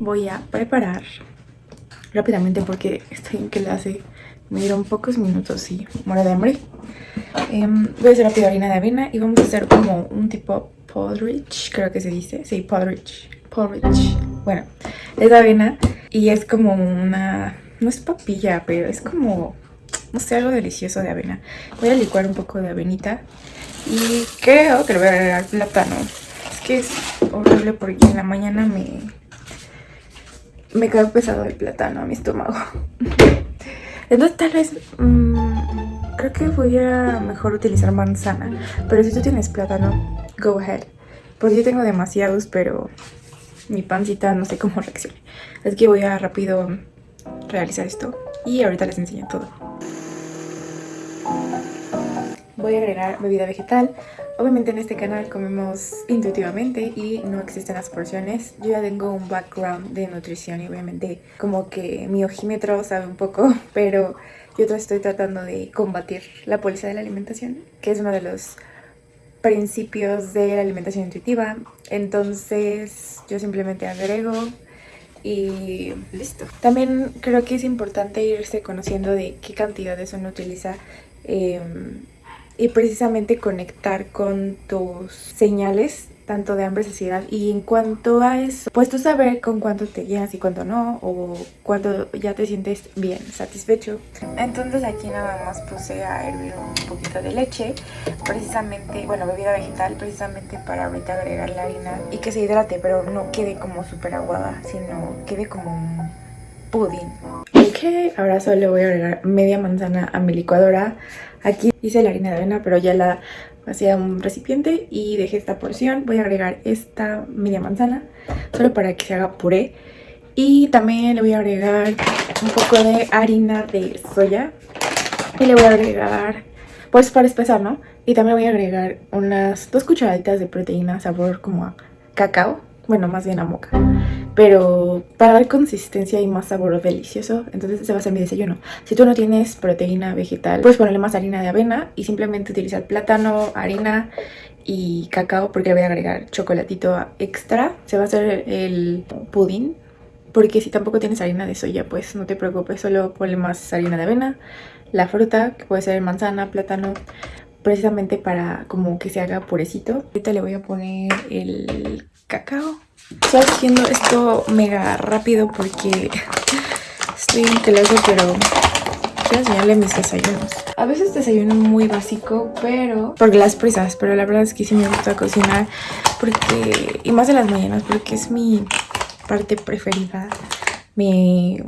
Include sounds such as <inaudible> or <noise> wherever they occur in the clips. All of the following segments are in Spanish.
Voy a preparar rápidamente porque estoy en clase. Me dieron pocos minutos y muero de hambre. Em, voy a hacer rápido harina de avena y vamos a hacer como un tipo porridge, creo que se dice. Sí, porridge. Porridge. Bueno, es avena y es como una... No es papilla, pero es como... No sé, algo delicioso de avena. Voy a licuar un poco de avenita y creo que le voy a agregar plátano. Que es horrible porque en la mañana me... Me cae pesado el plátano a mi estómago. <laughs> Entonces tal vez... Mmm, creo que voy a mejor utilizar manzana. Pero si tú tienes plátano, go ahead. Porque yo tengo demasiados, pero mi pancita no sé cómo <laughs> reaccione. Así que voy a rápido realizar esto. Y ahorita les enseño todo. Voy a agregar bebida vegetal. Obviamente en este canal comemos intuitivamente y no existen las porciones. Yo ya tengo un background de nutrición y obviamente como que mi ojímetro sabe un poco, <laughs> pero yo estoy tratando de combatir la pobreza de la alimentación, que es uno de los principios de la alimentación intuitiva. Entonces yo simplemente agrego y listo. También creo que es importante irse conociendo de qué cantidades uno utiliza em, y precisamente conectar con tus señales tanto de hambre y saciedad y en cuanto a eso pues tú saber con cuánto te llenas y cuánto no o cuánto ya te sientes bien satisfecho. Entonces aquí nada más puse a hervir un poquito de leche precisamente bueno bebida vegetal precisamente para ahorita agregar la harina y que se hidrate pero no quede como súper aguada sino quede como un pudín. Ok ahora solo voy a agregar media manzana a mi licuadora Aquí hice la harina de avena, pero ya la hacía un recipiente y dejé esta porción. Voy a agregar esta media manzana, solo para que se haga puré. Y también le voy a agregar un poco de harina de soya. Y le voy a agregar, pues para espesar, ¿no? Y también voy a agregar unas dos cucharaditas de proteína sabor como a cacao. Bueno, más bien a moca pero para dar consistencia y más sabor delicioso, entonces ese va a ser mi desayuno. Si tú no tienes proteína vegetal, puedes ponerle más harina de avena y simplemente utilizar plátano, harina y cacao porque le voy a agregar chocolatito extra. Se va a hacer el pudín porque si tampoco tienes harina de soya, pues no te preocupes, solo ponle más harina de avena, la fruta, que puede ser manzana, plátano, precisamente para como que se haga purecito. Ahorita le voy a poner el cacao Estoy haciendo esto mega rápido porque estoy en clase, pero quiero enseñarle mis desayunos. A veces desayuno muy básico, pero por las prisas, pero la verdad es que sí me gusta cocinar porque, y más de las mañanas, porque es mi parte preferida, mi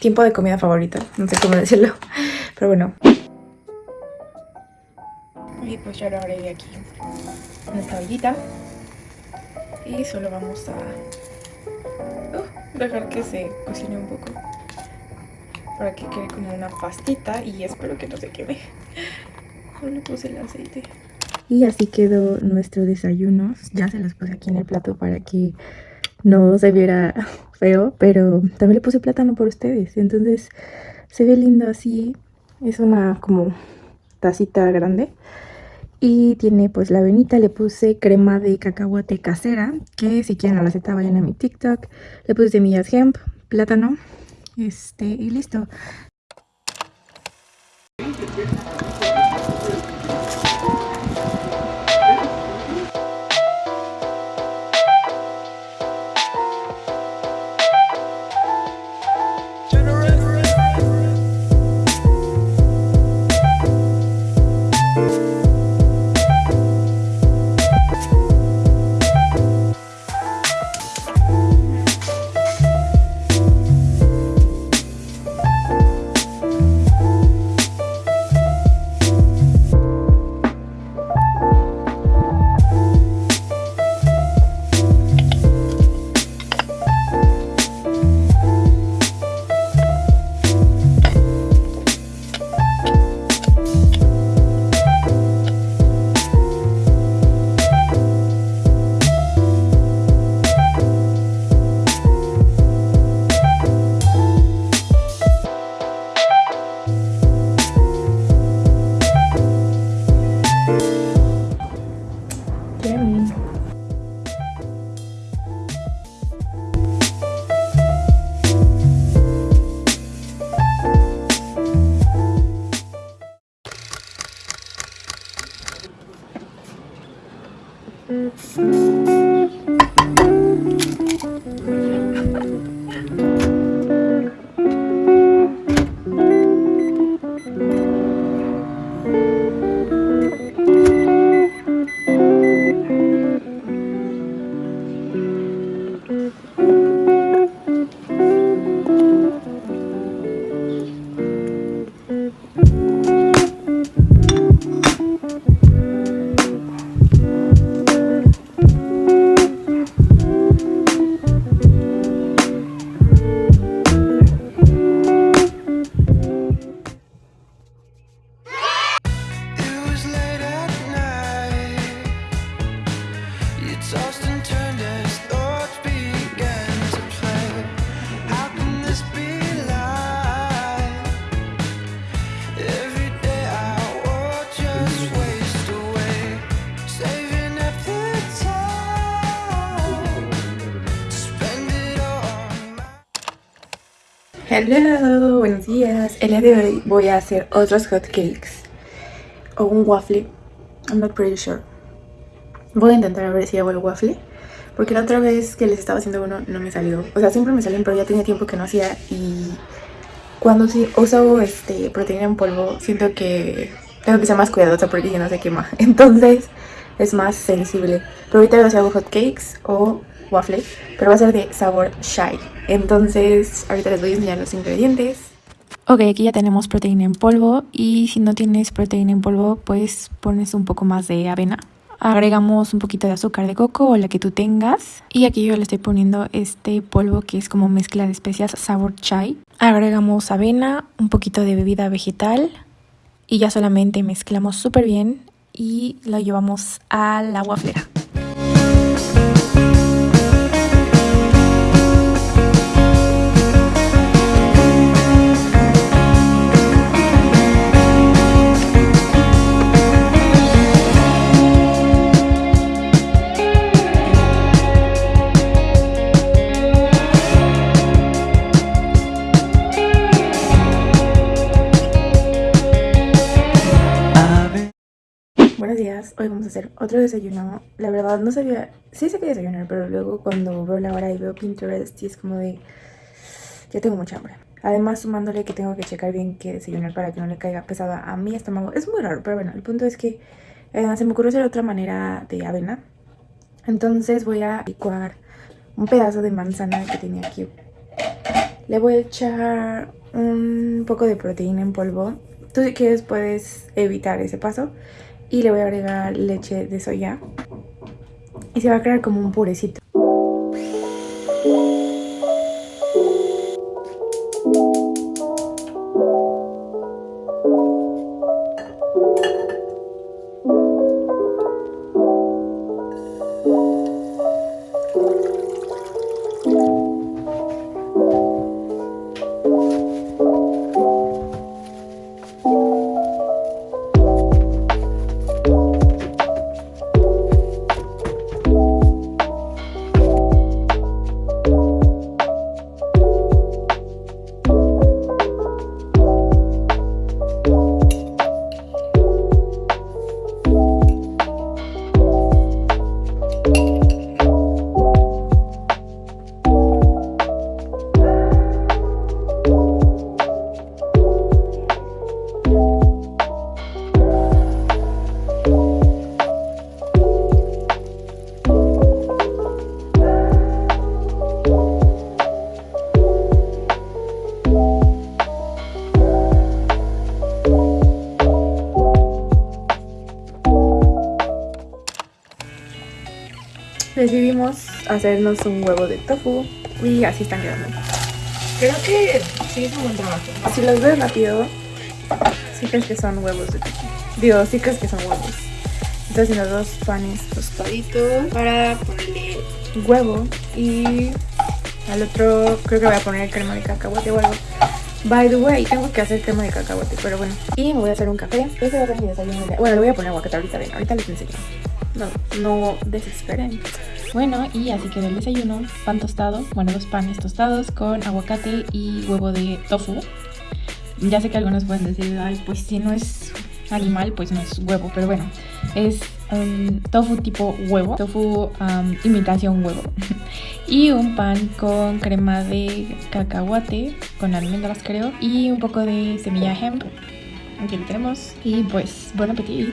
tiempo de comida favorita, no sé cómo decirlo, pero bueno. Y pues ya lo de aquí en esta ollita y solo vamos a uh, dejar que se cocine un poco. Para que quede como una pastita y espero que no se queme. Solo puse el aceite. Y así quedó nuestro desayuno. Ya se los puse aquí en el plato para que no se viera <laughs> feo pero también le puse plátano por ustedes. Entonces se ve lindo así. Es una como tacita grande y tiene pues la avenita, le puse crema de cacahuate casera, que si quieren la receta vayan a mi TikTok. Le puse semillas hemp, plátano, este, y listo. back. Hello, buenos días. El día de hoy voy a hacer otros hotcakes o un waffle. I'm not pretty sure. Voy a intentar a ver si hago el waffle. Porque la otra vez que les estaba haciendo uno no me salió. O sea, siempre me salen, pero ya tenía tiempo que no hacía. Y cuando sí uso este, proteína en polvo, siento que tengo que ser más cuidadosa porque si no se quema. <laughs> Entonces es más sensible. Pero ahorita voy a hacer hotcakes o waffle, pero va a ser de sabor shy. Entonces, ahorita les voy a enseñar los ingredientes. Ok, aquí ya tenemos proteína en polvo y si no tienes proteína en polvo, pues pones un poco más de avena. Agregamos un poquito de azúcar de coco o la que tú tengas. Y aquí yo le estoy poniendo este polvo que es como mezcla de especias sabor chai. Agregamos avena, un poquito de bebida vegetal y ya solamente mezclamos súper bien y lo llevamos a la waflera. Buenos días, hoy vamos a hacer otro desayuno. La verdad no sabía, sí sé que desayunar Pero luego cuando veo la hora y veo Pinterest Y es como de, ya tengo mucha hambre. Además sumándole que tengo que checar bien qué desayunar Para que no le caiga pesada a mi estómago. Es muy raro, pero bueno, el punto es que eh, Se me ocurrió hacer otra manera de avena. Entonces voy a licuar un pedazo de manzana que tenía aquí. Le voy a echar un poco de proteína en polvo. Tú si quieres puedes evitar ese paso y le voy a agregar leche de soya y se va a crear como un purecito. Decidimos hacernos un huevo de tofu y así están quedando. Creo que sí es un buen trabajo. Si los ves rápido, sí crees que son huevos de tofu. Digo, sí crees que son huevos. Estoy haciendo dos panes tostaditos para ponerle huevo y al otro creo que voy a poner crema de cacahuate o algo. By the way, tengo que hacer crema de cacahuate, pero bueno. Y me voy a hacer un café. Ese va a ser mi desayuno. Bueno, le voy a poner aguacate ahorita, ven, ahorita les enseño. No, no desesperen. Bueno, y así quedó el desayuno. Pan tostado, bueno, dos panes tostados con aguacate y huevo de tofu. Ya sé que algunos pueden decir, ay, pues si no es animal, pues no es huevo, pero bueno, es un tofu tipo huevo, tofu um, imitación huevo. <laughs> y un pan con crema de cacahuate, con almendras creo, y un poco de semilla hemp. Aquí lo tenemos. Y pues, buen apetito.